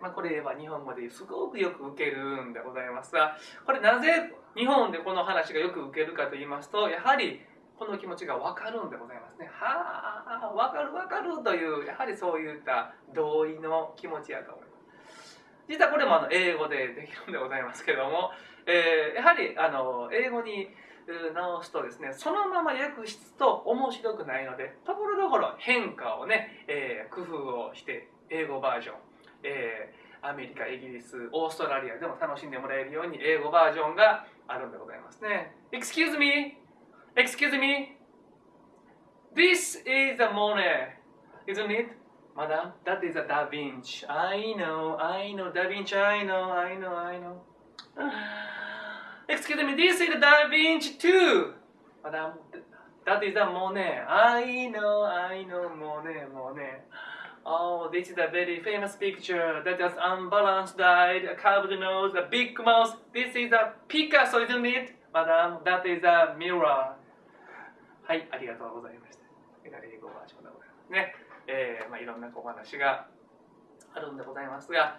まあ、これは日本語ですごくよく受けるんでございますがこれなぜ日本でこの話がよく受けるかと言いますとやはりこの気持ちが分かるんでございますね。はあ分かる分かるというやはりそういった同意の気持ちやと思います。実はこれもあの英語でできるんでございますけども、えー、やはりあの英語に直すとですねそのまま訳すと面白くないのでところどころ変化をね、えー、工夫をして英語バージョンえー、アメリカ、イギリス、オーストラリアでも楽しんでもらえるように英語バージョンがあるんでございますね。Excuse me! Excuse me! This is a Monet, isn't it? Madam, that is a Da Vinci. I know, I know, Da Vinci, I know, I know, I know. Excuse me, this is Da Vinci too! Madam, that is a Monet. I know, I know, Monet, Monet. Oh, this is a very famous picture that has unbalanced eye, a curved nose, a big mouth. This is a Picasso, isn't it? Madam, that is a mirror. はい、ありがとうございました。英語バージョンでございますね。えー、まあいろんなお話があるんでございますが、